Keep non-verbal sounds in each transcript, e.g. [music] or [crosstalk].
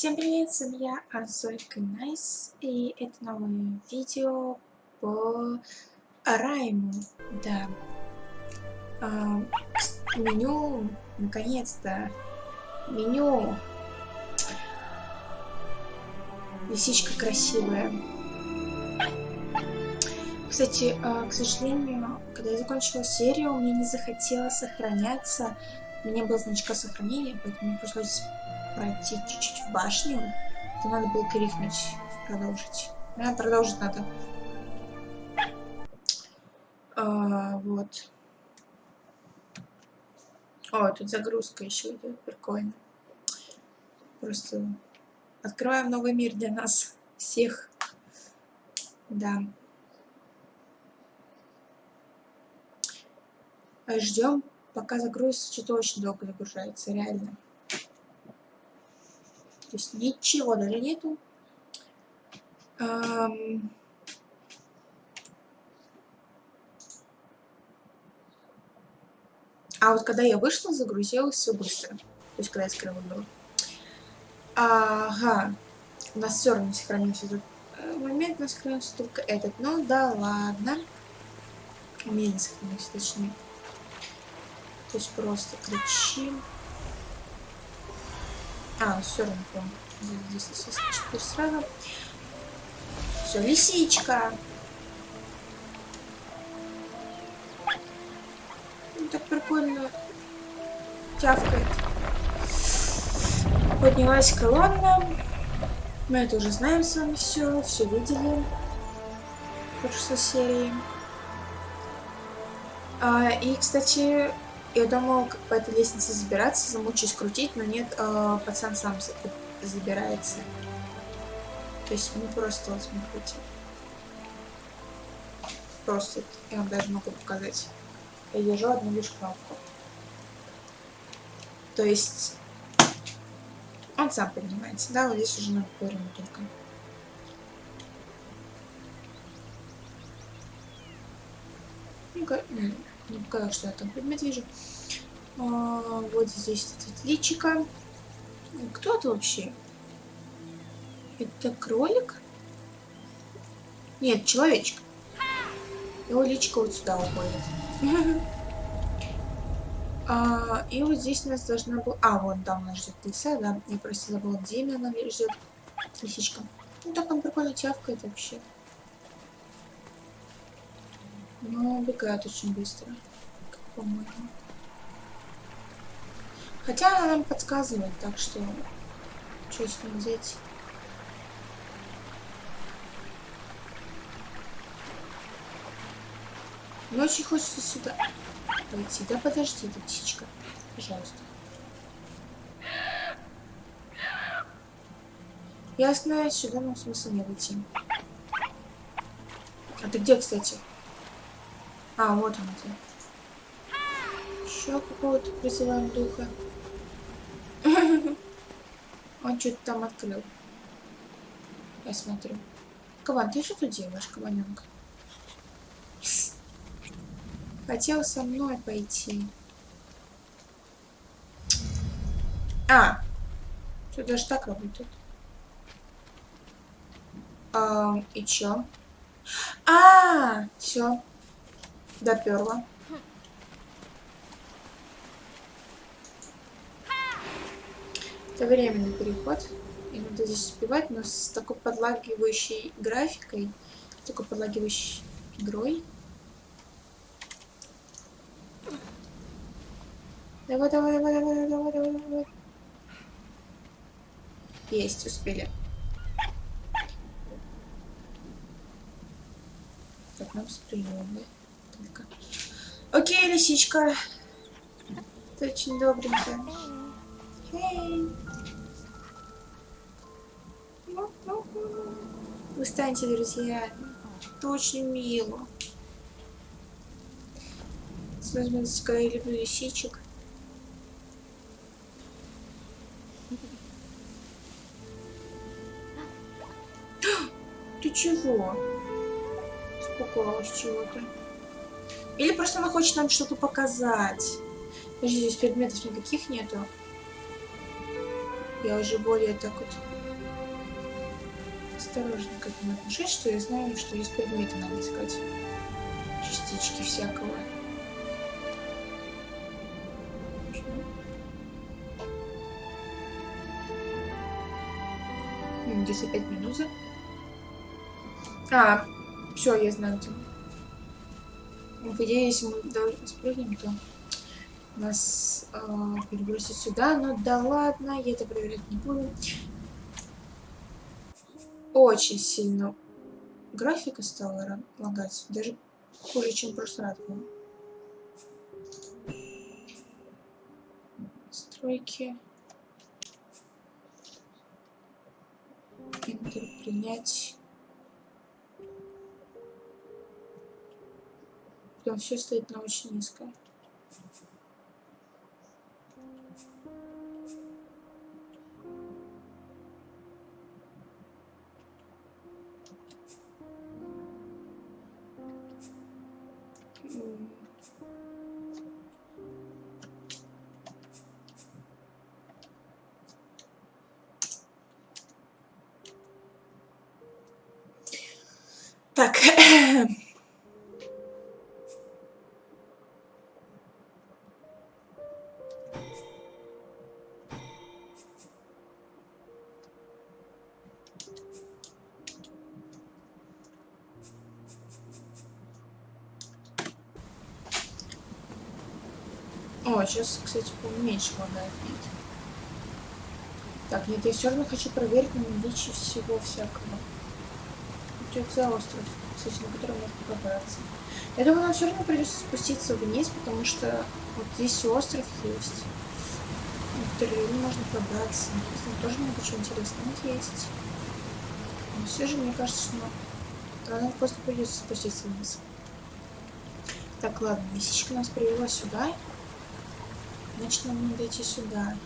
Всем привет, с вами я, Азолька Найс, и это новое видео по Rime у, да. А, меню, наконец-то, меню. Лисичка красивая. Кстати, а, к сожалению, когда я закончила серию, мне не захотелось сохраняться. У меня было значка сохранения, поэтому мне пришлось пройти чуть-чуть в башню, то надо было крикнуть продолжить. Да, продолжить надо. А, вот. О, тут загрузка еще идет, прикольно. Просто открываем новый мир для нас всех. Да. Ждем, пока загрузится, что-то очень долго загружается, реально. То есть ничего даже нету. А вот когда я вышла, загрузилось все быстро. То есть когда я скрыла игру. Ага. У нас все равно сохранился этот э, момент, у нас сохранился только этот. Ну да ладно. У меня не сохранился, точнее. То есть просто кричим. А, все равно. Здесь теперь сразу. Все, лисичка. Ну, так прикольно тявкает. Поднялась колонна. Мы это уже знаем с вами все, все видели в прошлой серии. А, и, кстати, я думал, по этой лестнице забираться, замучусь крутить, но нет, э, пацан сам забирается. То есть мы просто, вот смотрите. Просто, я вам даже могу показать. Я держу одну лишь кнопку. То есть, он сам поднимается, да, вот здесь уже надо повернуть только. Ну-ка, не показалось, что я там предмет вижу. А, вот здесь личика. Кто это вообще? Это кролик? Нет, человечек. Его личка вот сюда уходит. А, и вот здесь у нас должна была... А, вон там нас ждет лиса, да. Я просто забыла, где она ждет лисичка. Ну так там прикольно тявкает вообще. Но убегает очень быстро, по-моему. Хотя она нам подсказывает, так что что с ним взять? Мне очень хочется сюда пойти. Да подожди, ты птичка. Пожалуйста. Ясно, сюда нам смысла не идти. А ты где, кстати? А, вот он где. Еще какого-то призываем духа. [laughs] Он что-то там открыл. Я смотрю. Кабан, ты что тут делаешь, кабаненка? [laughs] Хотел со мной пойти. А! Что даже так работает? А, и чё? А, все. Доперла. Это временный переход. И надо здесь успевать, но с такой подлагивающей графикой, такой подлагивающей игрой. Давай, давай, давай, давай, давай, давай, давай. Есть, успели. Так, нам с только. Окей, лисичка. Ты очень добренькая. Эй. Вы станете друзьями. Это очень мило. С возможностью, я люблю лисичек. [gasps] Ты чего? Испугалась чего-то. Или просто она хочет нам что-то показать. Подожди, здесь предметов никаких нету. я уже более так вот осторожно к этому отношусь, что я знаю, что есть предметы надо искать. Частички всякого. Где-то опять медуза. А, все, я знаю где. Ну, идее, если мы спрыгнем, то нас э, перебросит сюда. Но да ладно, я это проверять не буду. Очень сильно графика стала лагать. Даже хуже, чем в прошлый раз было. Стройки. Интер принять. Прям все стоит на очень низкое. Сейчас, кстати, поменьше лагает нет. Так, нет, я все равно хочу проверить на наличие всего всякого. Что это за остров, кстати, на который можно пробраться. Я думаю, нам все равно придется спуститься вниз, потому что вот здесь остров есть. Не можно пробраться. Там тоже много чего интересного есть. Но все же, мне кажется, что нам просто придется спуститься вниз. Так, ладно, лисичка нас привела сюда. Значит, нам надо идти сюда.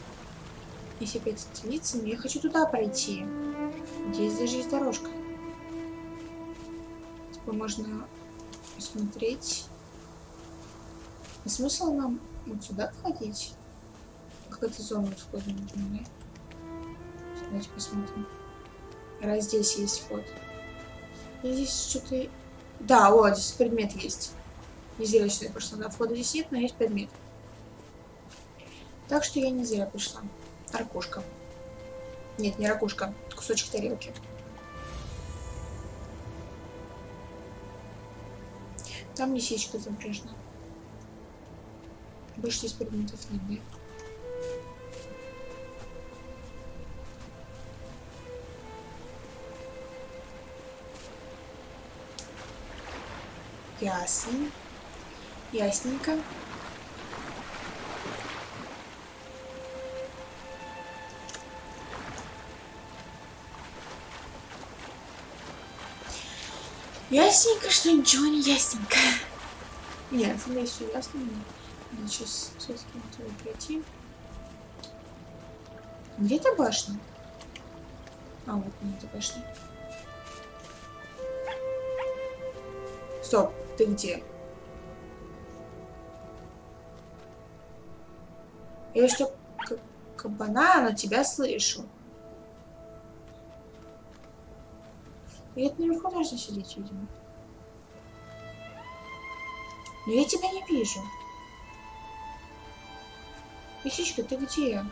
Если опять остановиться, но я хочу туда пройти. Здесь даже есть дорожка. Типа можно посмотреть. А смысл нам вот сюда входить? Какая-то зона входа нужна, да? Давайте посмотрим. Раз здесь есть вход. И здесь что-то... Да, о, здесь предмет есть. Не зря сюда пошла. Да, входа здесь нет, но есть предмет. Так что я не зря пришла. Ракушка. Нет, не ракушка. Кусочек тарелки. Там лисичка запряжена. Больше здесь предметов нет, да? Ясно. Ясненько. Ясненько, что ничего не ясненько. Нет, мне все ясно. Надо сейчас все-таки пройти. Где эта башня? А, вот не эта башня. Стоп, ты где? Я что, кабана, на тебя слышу. Где-то наверху должна сидеть, видимо. Но я тебя не вижу. Лисичка, ты где?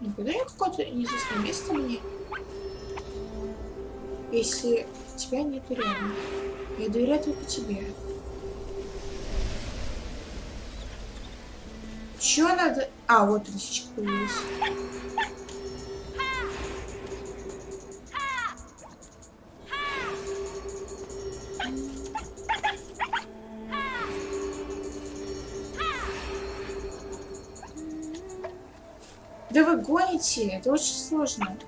Не подай какое-то неизвестное место мне. Если тебя нету рядом. Я доверяю только тебе. Чё надо... А, вот лисичка появилась. Гоните, это очень сложно.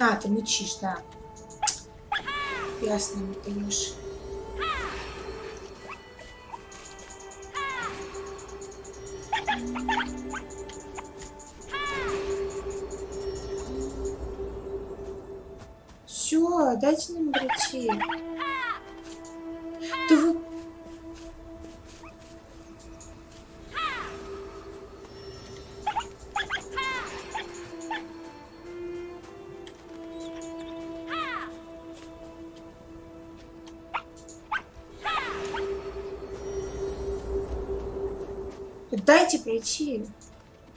А, ты мычишь, да. Ясно, не даешь. Что? Дайте нам пройти. Да вы... Дайте пройти.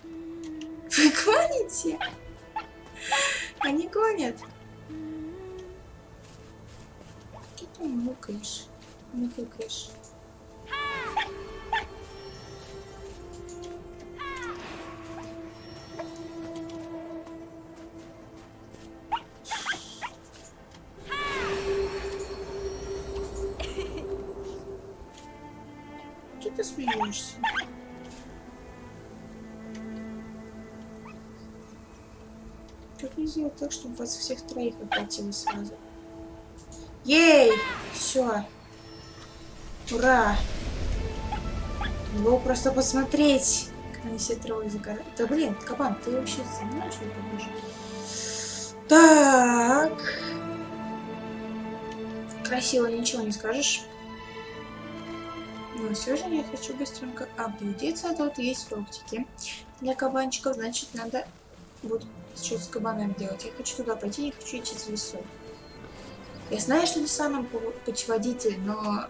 Вы гоните? Они гонят. Мукаешь? Мукаешь. Что ты смеешься? Как не сделать так, чтобы вас всех троих охватило сразу? Ей! Все. Ура! Было просто посмотреть, как они все трое загорают. Да блин, кабан, ты вообще знаешь, что это будешь? Так. Красиво ничего не скажешь. Но все же я хочу быстренько объедиться, а тут есть фруктики. Для кабанчиков, значит, надо вот что с кабанами делать. Я хочу туда пойти, я хочу идти в лесу. Я знаю, что леса нам путеводитель, но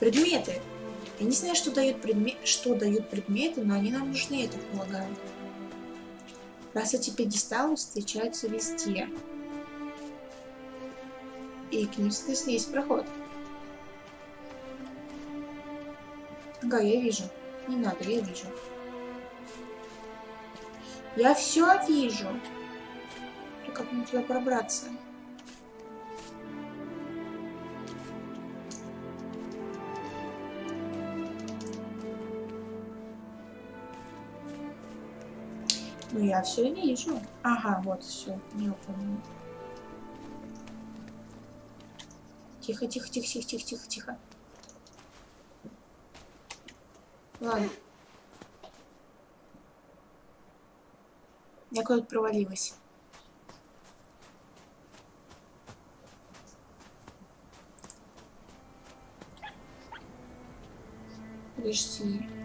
предметы. Я не знаю, что дают, предмет... что дают предметы, но они нам нужны, я так полагаю. Раз эти пьедесталы встречаются везде. И к ним, соответственно, есть проход. Ага, я вижу. Не надо, я вижу. Я все вижу. Как мне туда пробраться? Ну, я все вижу. Ага, вот, все, не помню. Тихо, тихо, тихо, тихо, тихо, тихо, тихо. Ладно. Я куда-то провалилась. Подожди.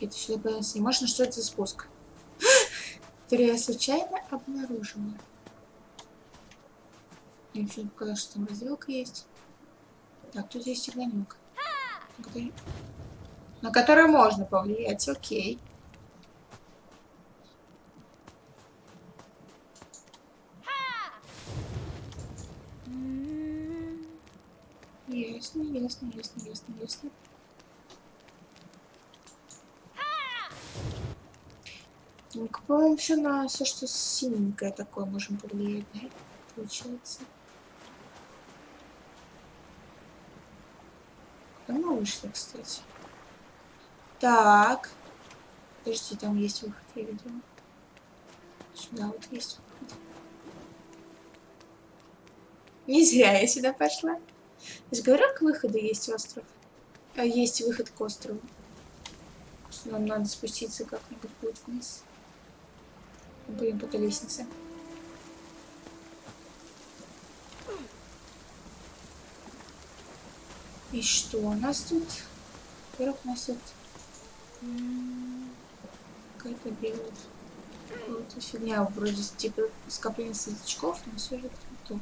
Это сюда появился не можно, что это за спуск? [gasps] Который я случайно обнаружила. Мне почему показалось, что там развилка есть. Так, тут есть огонек. На который можно повлиять, окей. Ясно, ясно, ясно, ясно, ясно. По-моему, все на все, что синенькое такое можем повлиять? Получается. Куда мы вышли, кстати? Так. Подожди, там есть выход, я видела. Сюда вот есть выход. Не зря я сюда пошла. Я же говорю, к выходу есть остров. А есть выход к острову. Нам надо спуститься как-нибудь будет вниз. По этой лестнице. И что у нас тут? Во-первых, у нас тут какая-то белая какая-то фигня, вроде типа скопление светлячков, но все же то.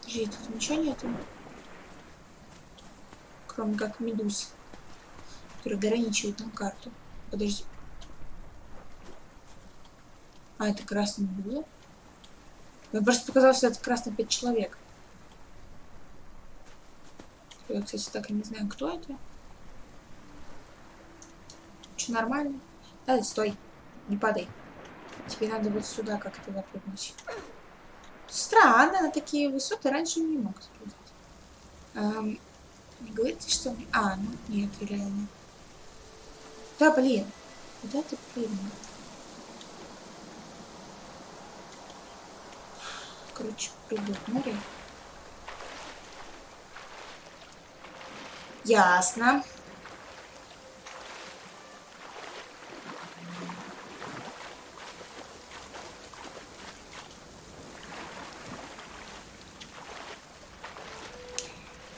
Подожди, тут ничего нету. Кроме как медуз, который ограничивает нам карту. Подожди. А, это красный медуза? Мне просто показалось, что это красный пять человек. Я, кстати, так и не знаю, кто это. Че, нормально? Да, стой. Не падай. Тебе надо вот сюда как-то запрыгнуть. Странно, на такие высоты раньше не мог спрыгнуть. Эм, не говорите, что... А, ну нет, реально. Да, блин. Куда ты прыгнул? короче, придумали. Ясно.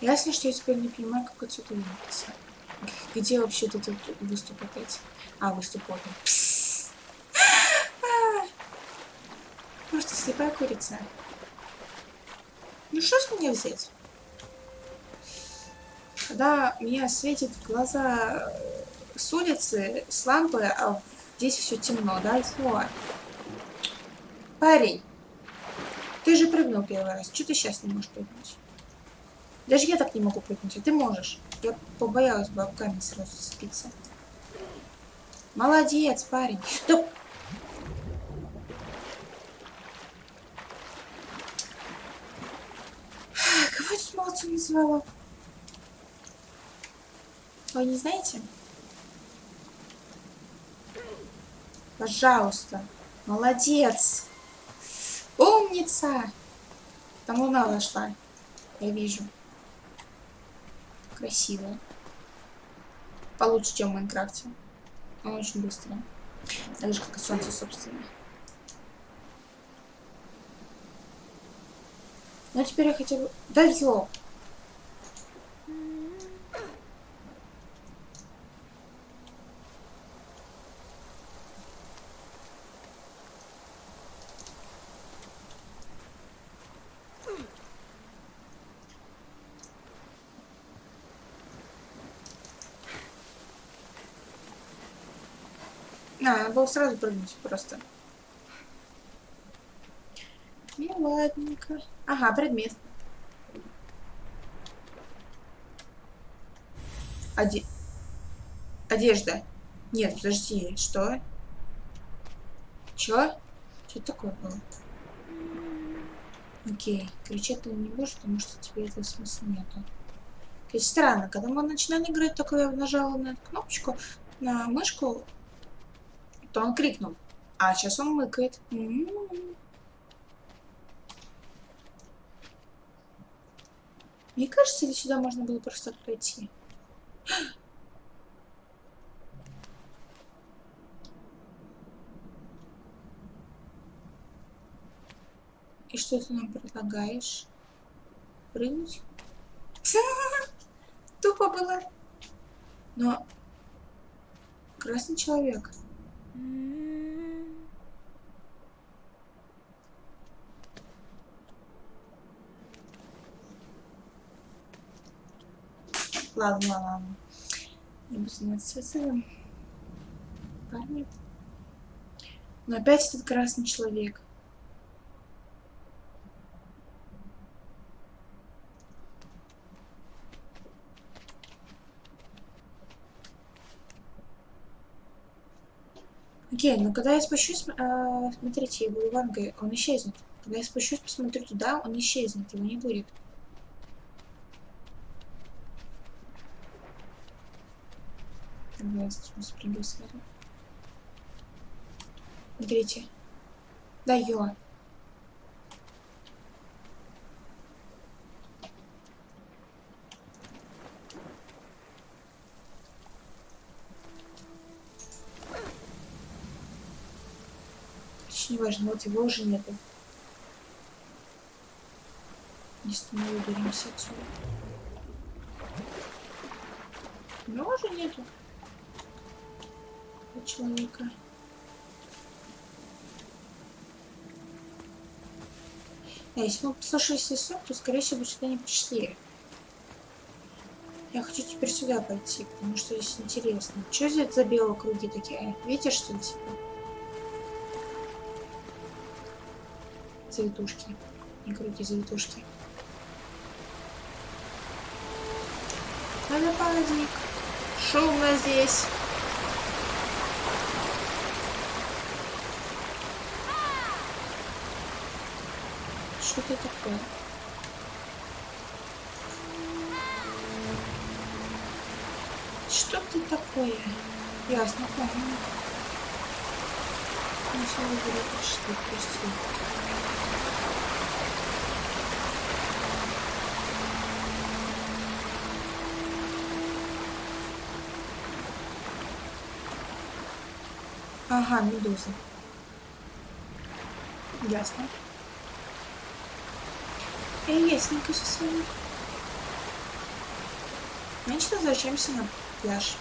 Ясно, что я теперь не понимаю, как отсюда двигаться. Где вообще этот выступ опять? А, выступ вот а! Просто слепая курица. Ну что с меня взять? Когда меня светит глаза э, с улицы, с лампы, а здесь все темно, да, Фу. Парень, ты же прыгнул первый раз. Что ты сейчас не можешь прыгнуть? Даже я так не могу прыгнуть, а ты можешь. Я побоялась бы об камень сразу цепиться. Молодец, парень. Да называла. Вы не знаете? Пожалуйста. Молодец. Умница. Там луна зашла. Я вижу. Красиво. Получше, чем в Майнкрафте. Он очень быстро. Так же, как и солнце, собственно. Ну, теперь я хотя бы... Да ёп! А, было сразу прыгнуть просто. Ну, ладненько. Ага, предмет. Оде... Одежда. Нет, подожди, что? Чё? Что такое было? Окей, кричать ты не будешь, потому что тебе этого смысла нету. Окей, странно, когда мы начинали играть, только я нажала на эту кнопочку, на мышку, то он крикнул. А сейчас он мыкает. М -м -м. Мне кажется, ли сюда можно было просто пройти? И что ты нам предлагаешь? Прыгнуть? [laughs] Тупо было. Но красный человек. Ладно, ладно. Не буду заниматься этим. Парни. Но опять этот красный человек. Окей, но когда я спущусь, э, смотрите, я буду вангой, он исчезнет. Когда я спущусь, посмотрю туда, он исчезнет, его не будет. Давай спрыгну сверху. Смотрите. Да, ё. Важно, вот его уже нету. Мы выберемся отсюда. Его уже нету человека. Да, если мы послушали сон, то, скорее всего, бы сюда не пришли. Я хочу теперь сюда пойти, потому что здесь интересно. Что здесь за белые круги такие? Видите, что ли, типа? Завитушки. Не круги, завитушки. Водопадик. Шумно здесь. Что это такое? Что ты такое? Ясно, понял. Сначала говорят, что пусти. Ага, медуза. Ясно. Я ясненько со своим. Значит, возвращаемся на пляж.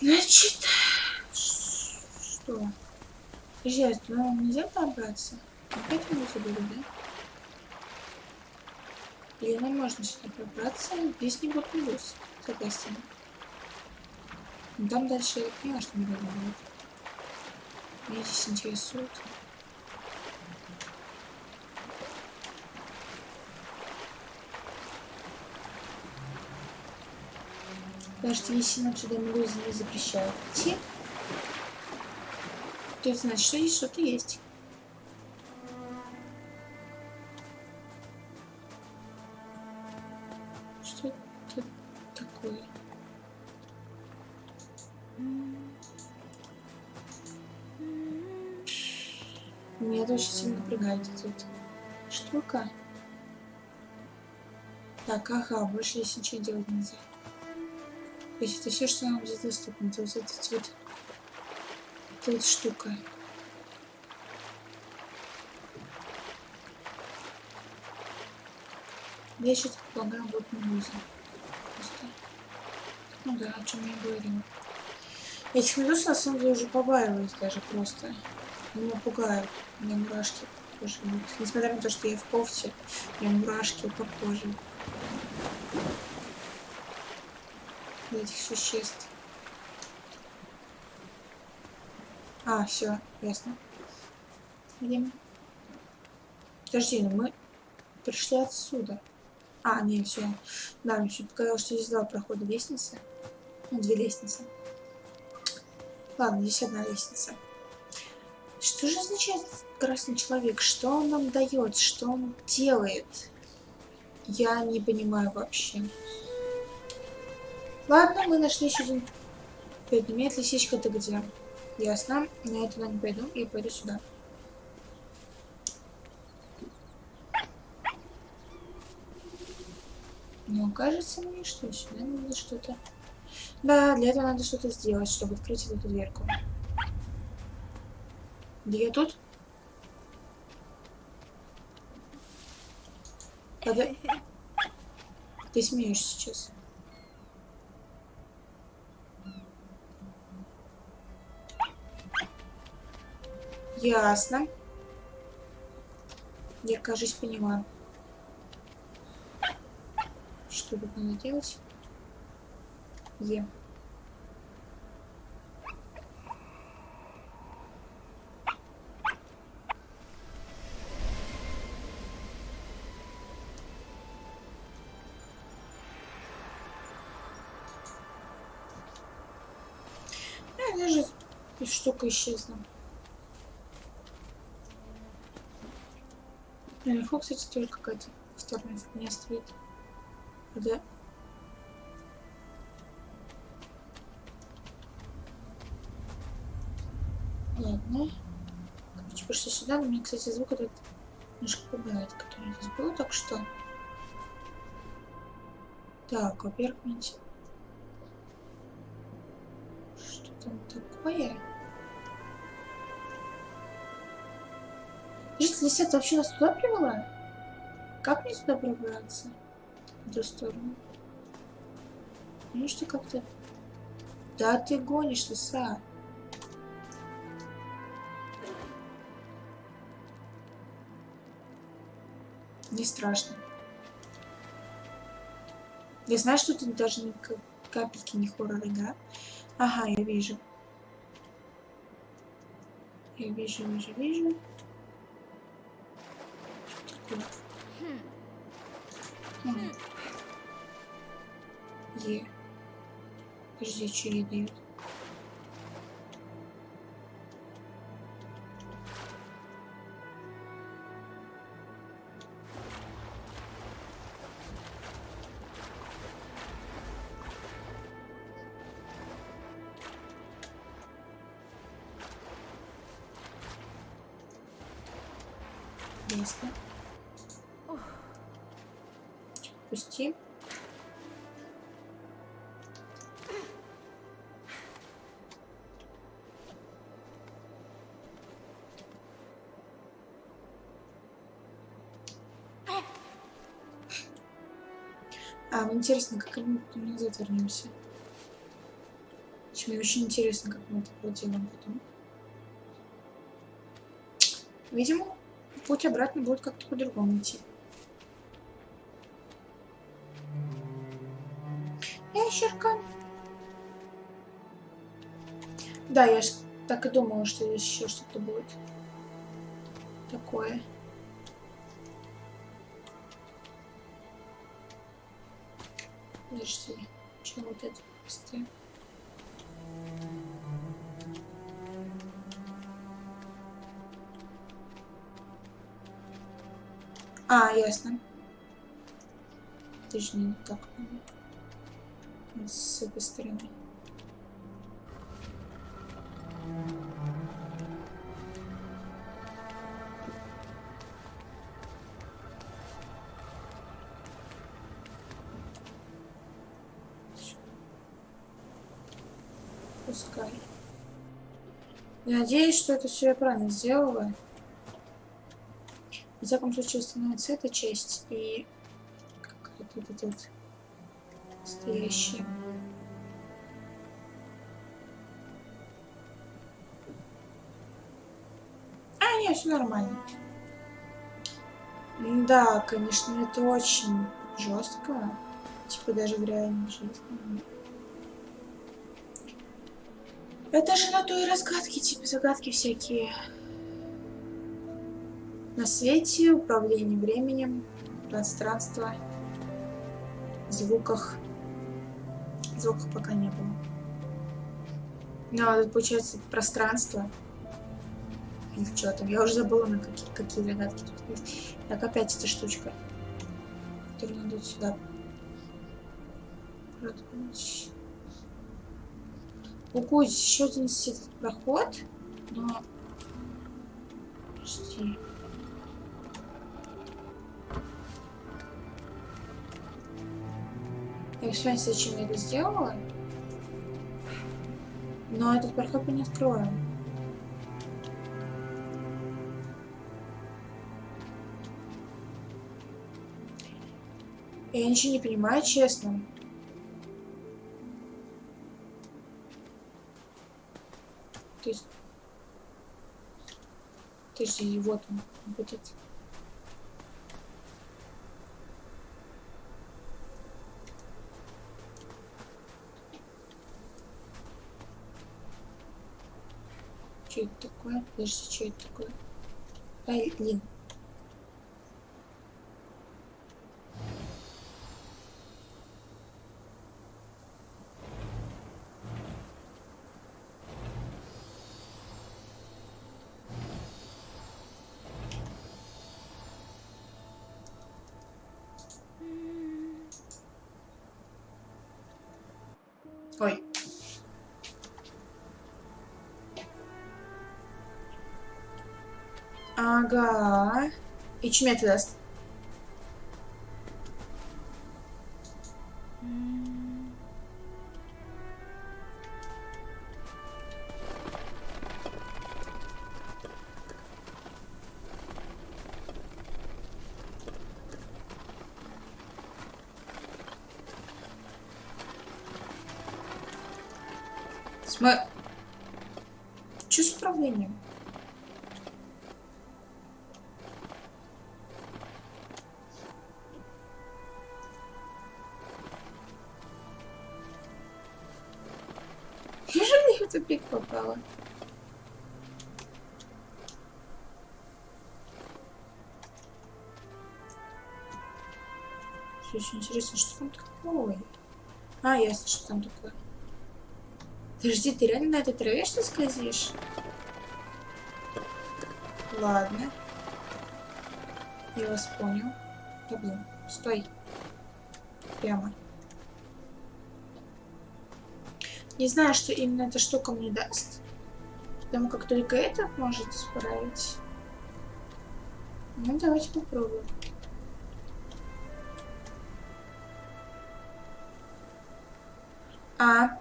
Значит, что? Подожди, ну нельзя пробраться? Опять мы забыли, да? Или нам можно сюда пробраться? Здесь не будет плюс, соответственно. Там дальше я понимаю, что надо будет. Меня здесь интересует. Даже если нам сюда мелюзы не запрещают идти, то это значит, что здесь что-то есть. Что это такое? Меня это очень сильно напрягает тут штука. Так, ага, больше здесь ничего делать нельзя. Это все, что нам здесь доступно. То есть это вот эта вот штука. Я сейчас предполагаю, будет музыка. Просто. Ну да, о чем я говорила. Этих медуз на самом деле уже побаиваюсь даже просто. Меня пугают. У меня мурашки по. Несмотря на то, что я в кофте, у меня мурашки по коже. Этих существ. А, все, ясно. Где? Подожди, ну мы пришли отсюда. А, не, все. Да, мне чуть показалось, что здесь два прохода лестницы. Ну, две лестницы. Ладно, здесь одна лестница. Что же означает красный человек? Что он нам дает? Что он делает? Я не понимаю вообще. Ладно, мы нашли еще один предмет. Лисичка, ты где? Ясно. На это не пойду. Я пойду сюда. Но кажется мне, что сюда надо что-то... Да, для этого надо что-то сделать, чтобы открыть эту дверку. Где я тут? Когда... Ты смеешься сейчас. Ясно. Я, кажется, поняла. Что тут надо делать? Е. А, даже штука исчезла. Наверху, кстати, тоже какая-то вторая фигня стоит. Да. Ладно. Короче, пошли сюда. Но мне, кстати, звук этот немножко пугает, который здесь был так что. Так, во-первых, мне... Что там такое? Житель лисят вообще нас туда привела? Как мне туда пробраться? В эту сторону. Ну что как-то... Да ты гонишь, лиса. Не страшно. Я знаю, что тут даже ни капельки не хоррор игра. Ага, я вижу. Я вижу, вижу, вижу. Хм. Е. Подожди, что ей дают? отпусти. А, интересно, как мы потом назад вернемся. Мне очень интересно, как мы это проделаем потом. Видимо, путь обратно будет как-то по-другому идти. Ящерка. Да, я ж так и думала, что здесь еще что-то будет. Такое. Подожди, что вот это быстрее? А, ясно. Точнее, так. С этой стороны. Пускай. Я надеюсь, что это все я правильно сделала. В всяком случае, становится эта часть и как-то вот этот вот стоящий. А, нет, все нормально. Да, конечно, это очень жестко. Типа даже в реальной жизни. Это же на то и разгадки, типа загадки всякие. На свете, управлении временем, пространство, звуках. Звуков пока не было. Ну, а тут получается пространство. Или что там? Я уже забыла, на какие, какие загадки тут есть. Так, опять эта штучка, которую надо сюда. Ого, еще один проход, но... Подожди. Я все зачем я это сделала. Но этот проход мы не откроем. Я ничего не понимаю, честно. То есть... Есть, вот он будет. Что это такое? Подожди, что это такое? Блин. И тупик попала. Все очень интересно, что там такое? А, ясно, что там такое. Подожди, ты реально на этой траве что скользишь? Ладно. Я вас понял. Да блин, стой. Прямо. Не знаю, что именно эта штука мне даст. Потому как только это может справить. Ну, давайте попробуем. А,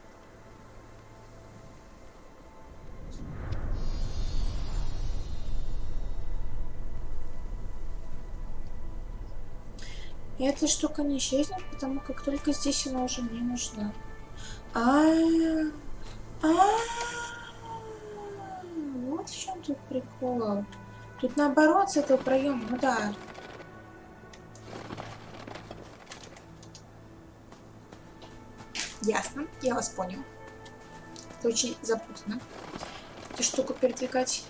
эта штука не исчезнет, потому как только здесь она уже не нужна. А, -а, вот в чем тут прикол. Тут наоборот с этого проема, ну да. Ясно, я вас понял. Это очень запутанно. Эту штуку передвигать.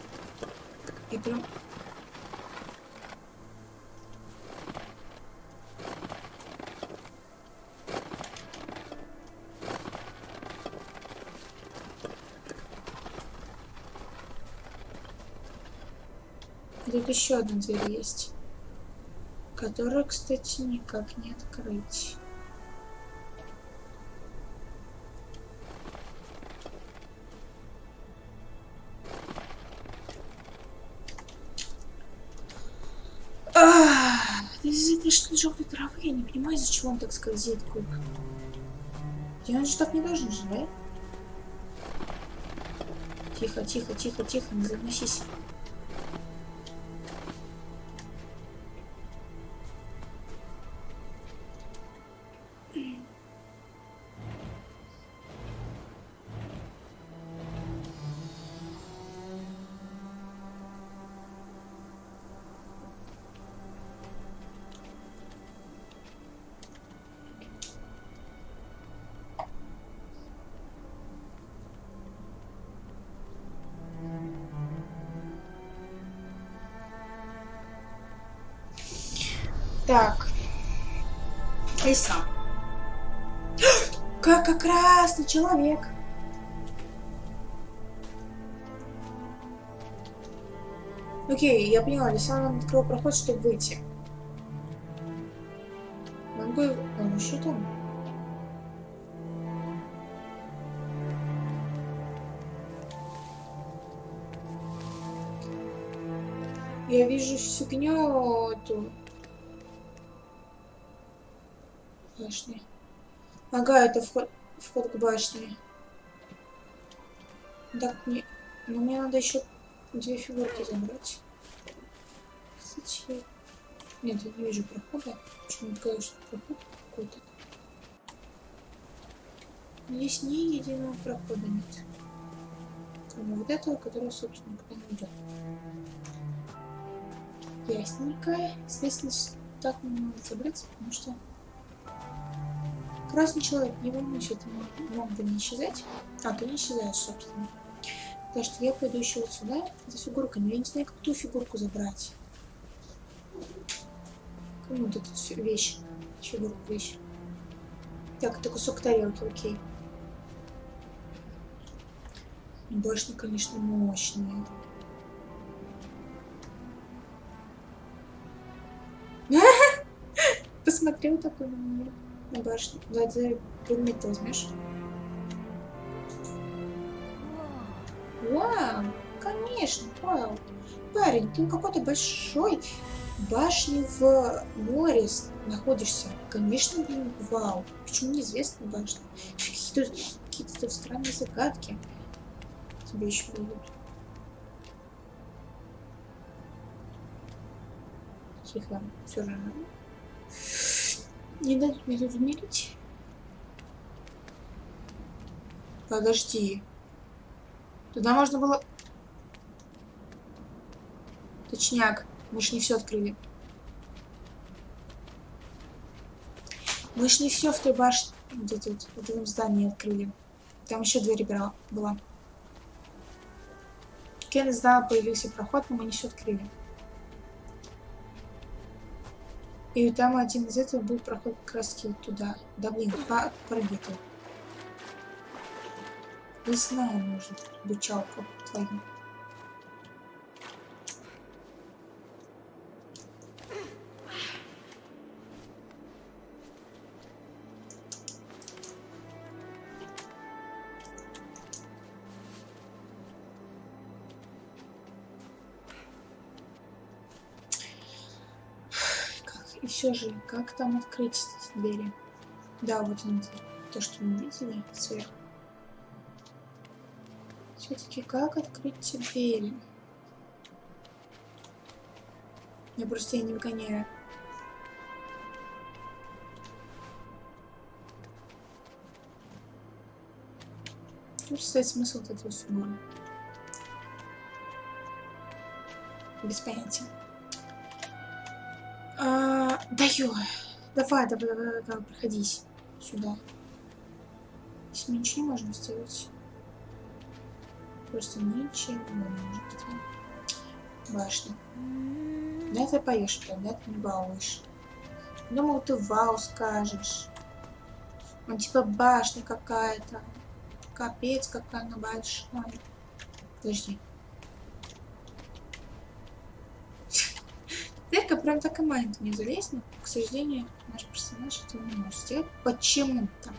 И прям тут еще одна дверь есть. Которую, кстати, никак не открыть. Из-за что желтой травы я не понимаю, из-за чего он так скользит куб. И он же так не должен же, да? Тихо, тихо, тихо, тихо, не заносись. Лиса. Как, как красный человек. Окей, я поняла, Лиса нам открыл проход, чтобы выйти. Могу... Он еще там? Я вижу фигню эту башни. Ага, это вход, вход к башне. Так, мне, но мне надо еще две фигурки забрать. Кстати, нет, я не вижу прохода. Почему-то кажется, проход какой-то. Здесь ни единого прохода нет. Кроме вот этого, который, собственно, куда не идет. Ясненько. Естественно, так мне надо забраться, потому что Красный человек, волнуйся, ты мог бы не исчезать. А, ты не исчезаешь, собственно. Так что я пойду еще вот сюда, за фигуркой. Но я не знаю, как ту фигурку забрать. Кому вот эту вещь? Фигурку, вещь. Так, это кусок тарелки, окей. Башня, конечно, мощная. [laughs] Посмотрел такой на. На. Да, ты предмет возьмешь. Вау, конечно, вау. Парень, ты какой-то большой башни в море находишься. Конечно, блин, вау. Почему неизвестная башня? Какие-то какие странные загадки. Тебе еще будут. Тихо, все же не дать мне тут умереть. Подожди. Туда можно было... Точняк. Мы ж не все открыли. Мы ж не все в той башне, где тут, в этом здании открыли. Там еще дверь была. была. Кен издал, появился проход, но мы не все открыли. И там один из этого был проход вот туда. Да блин, пробитый. Не знаю, может, бычалку твою. все же, как там открыть эти двери? Да, вот он, то, что мы видели сверху. Все-таки как открыть эти двери? Я просто я не выгоняю. Чувствует смысл вот этого всего? Без понятия. А даю. Давай, давай, давай, давай, проходись сюда. Здесь мы ничего не можем сделать. Просто ничего не можем. Башня. Да ты поешь, да ты не балуешь. Думал, ты вау скажешь. Он типа башня какая-то. Капец, какая она большая. Подожди. Прям так и маленькая не залезть, но, к сожалению, наш персонаж этого не может сделать. Почему-то.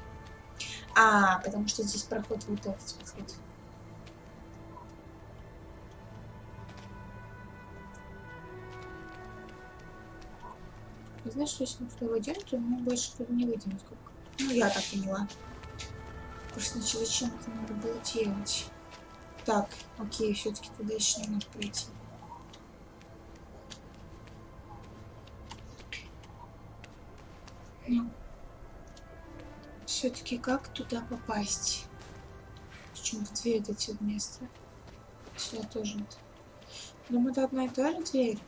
А, потому что здесь проход вот этот вот. Знаешь, что если мы туда войдем, то мы больше туда не выйдем. Сколько? Ну, я так поняла. Просто зачем это надо было делать? Так, окей, все-таки туда еще не надо пройти. Ну, все-таки как туда попасть? Почему-то дверь дойти в место. Сюда тоже нет. Думаю, это одна и та же дверь,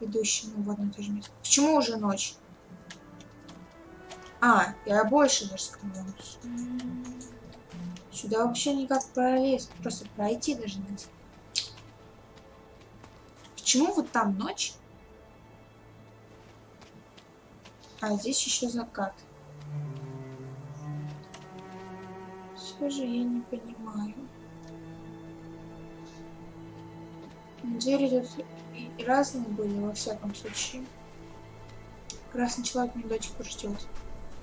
ведущая ну, в одно и то же место. Почему уже ночь? А, я больше даже сказала. Сюда вообще никак пролезть, просто пройти даже нельзя. Почему вот там ночь? А здесь еще закат. Все же я не понимаю. Двери тут разные были, во всяком случае. Красный человек мне до сих пор ждет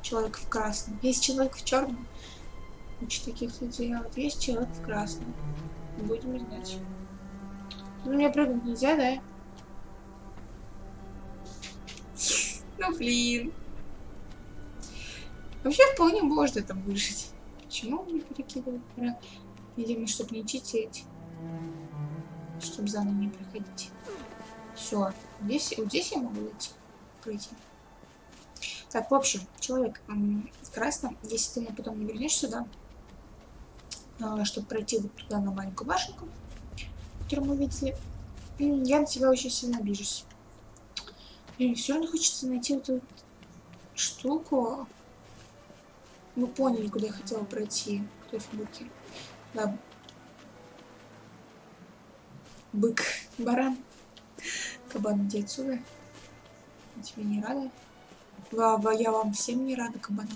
человек в красном. Есть человек в черном. Куча таких людей. А вот есть человек в красном. Будем знать. Ну, мне прыгнуть нельзя, да? Ну, блин. Вообще вполне можно там выжить. Почему не перекидывает? Видимо, чтобы не читить. Чтобы заново не проходить. Все. Здесь, вот здесь я могу идти. Пройти. Так, в общем, человек в красном, если ты мне потом не вернешь сюда, а, чтобы пройти вот туда на маленькую башенку, которую мы видели, я на тебя очень сильно обижусь. Блин, все равно хочется найти вот эту штуку. Вы поняли, куда я хотела пройти, к той фигурке. Да. Бык, баран. Кабан, иди отсюда. Я тебе не рада. Лава, я вам всем не рада, кабана.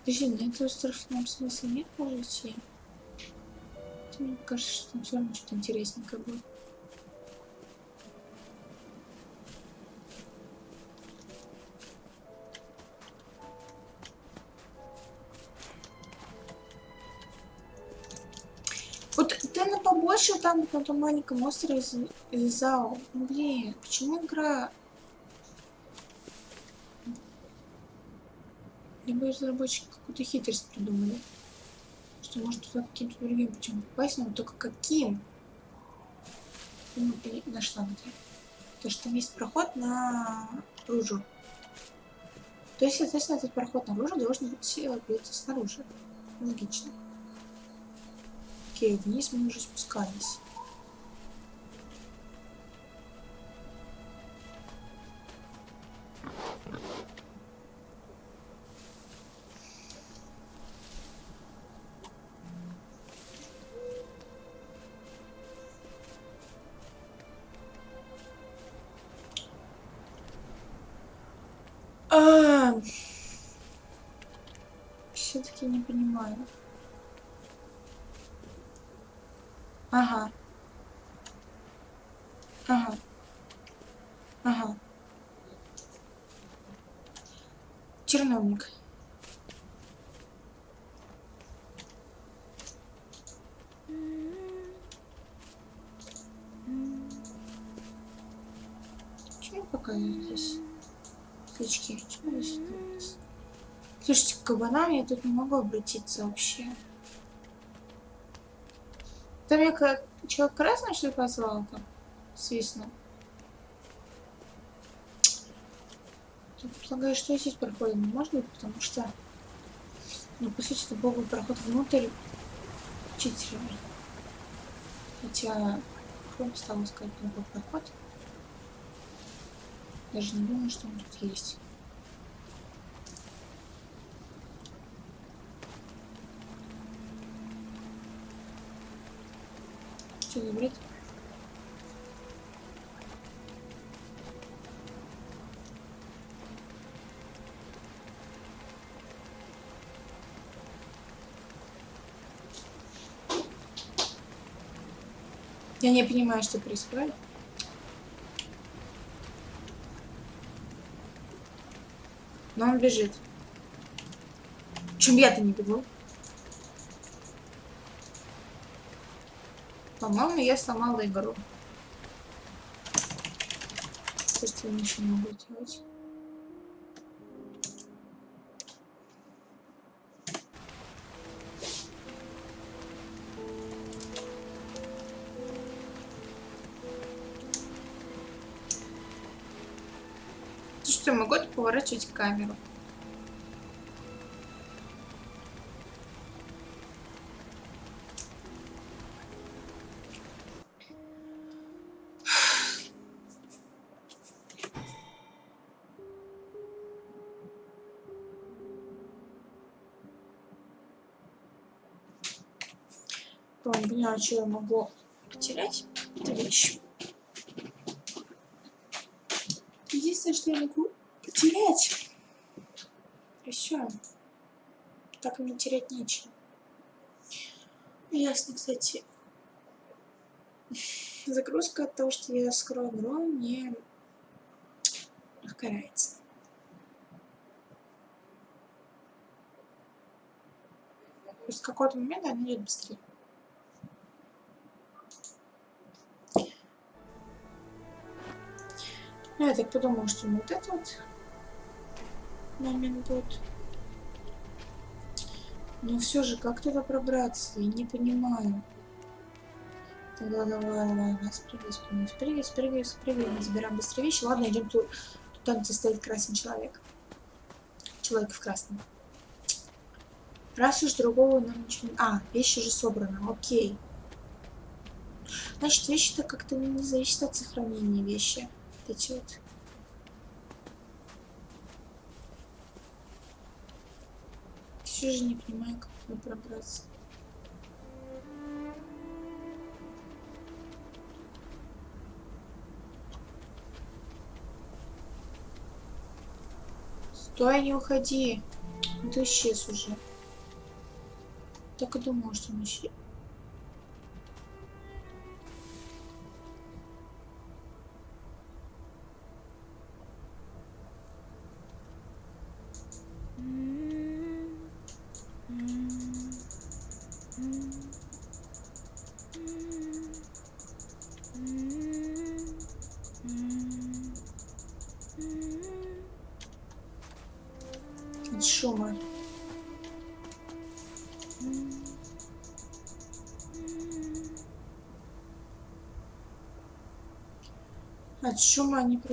Подожди, на этот остров нам смысла нет, может идти? Мне кажется, что там все равно что-то интересненькое будет. Там, на том маленьком острове Зау. Блин, почему игра Либо разработчики какую-то хитрость придумали. Что может туда каким-то другим путем попасть, но только каким? Ну, нашла где. То, что там есть проход на ружу. То есть, соответственно, этот проход наружу должен быть где-то снаружи. Логично. Окей, вниз мы уже спускались. Ага. Ага. Ага. Черновник. Почему пока здесь? Свечки. Слушайте, к кабанам я тут не могу обратиться вообще. Там я как человек красный что ли позвал там? Свистнул. Предполагаю, что здесь проходим. Может быть, потому что... Ну, по сути, это был бы проход внутрь читерами. Хотя, бы стал искать новый проход? Даже не думаю, что он тут есть. Что бред? Я не понимаю, что происходит. Но он бежит. Чем я-то не бегу? По-моему, я сломала игру. Просто я ничего не могу делать. что, могу поворачивать камеру? Понимаю, что я могу потерять. Это вещь. Единственное, что я могу терять. И все. Так мне терять нечего. Ясно, кстати. Загрузка от того, что я скрою игру, не есть с какого-то момента она идет быстрее. Ну, я так подумала, что вот это вот момент будет. Но все же, как туда пробраться? Я не понимаю. Тогда давай, давай, давай, спрыгивай, спрыгивай, спрыгивай, спрыгивай, спрыгивай. Забираем быстрее вещи. Ладно, идем туда, туда, где стоит красный человек. Человек в красном. Раз уж другого нам ничего не... А, вещи уже собраны, окей. Значит, вещи-то как-то не зависят от сохранения вещи течет. Все же не понимаю, как туда пробраться. Стой, не уходи. Ты исчез уже. Так и думал, что он исчез.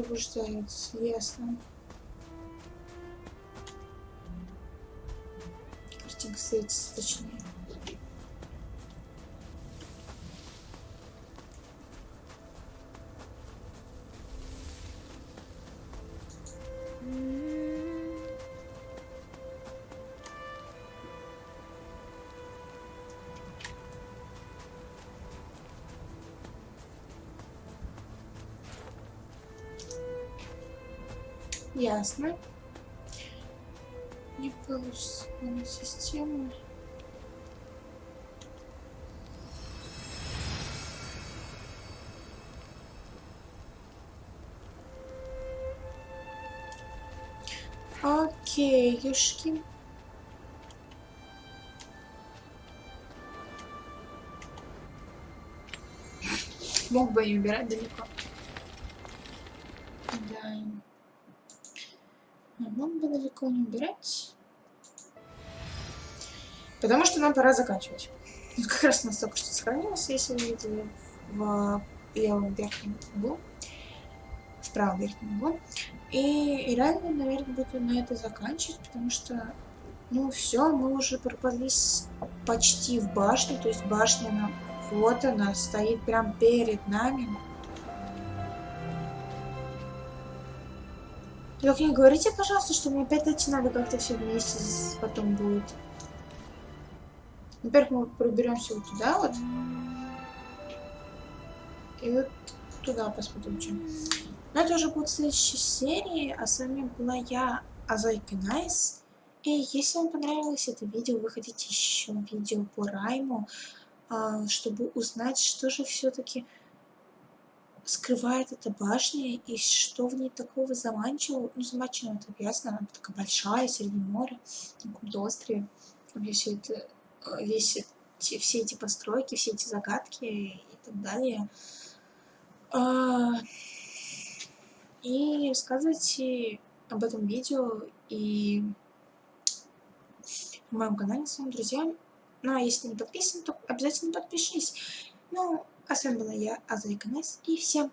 Пробуждаются, ясно. Картинка светится точнее. Ясно. Не получится на систему. Окей, юшки. Мог бы и убирать далеко. Потому что нам пора заканчивать. Вот как раз у нас только что сохранилось, если вы видели в левом верхнем углу. В правом верхнем углу. И, и реально, наверное, буду на это заканчивать, потому что Ну все, мы уже пробрались почти в башню, то есть башня, она, вот она, стоит прям перед нами. Только не говорите, пожалуйста, что мне опять идти надо как-то все вместе потом будет. Во-первых, мы проберемся вот туда вот. И вот туда посмотрим, чем. Но это уже будет следующей серии. А с вами была я, Азайка Найс. И если вам понравилось это видео, вы хотите еще видео по Райму, а, чтобы узнать, что же все-таки скрывает эта башня и что в ней такого заманчивого. Ну, заманчивого это ясно, она такая большая, среди моря, на каком-то острове. Где все это, весь эти, все эти постройки, все эти загадки и так далее. А, и рассказывайте об этом видео и в моем канале своим друзьям. Ну, а если не подписан, то обязательно подпишись. Ну, а с вами была я, Аза Иконес, и всем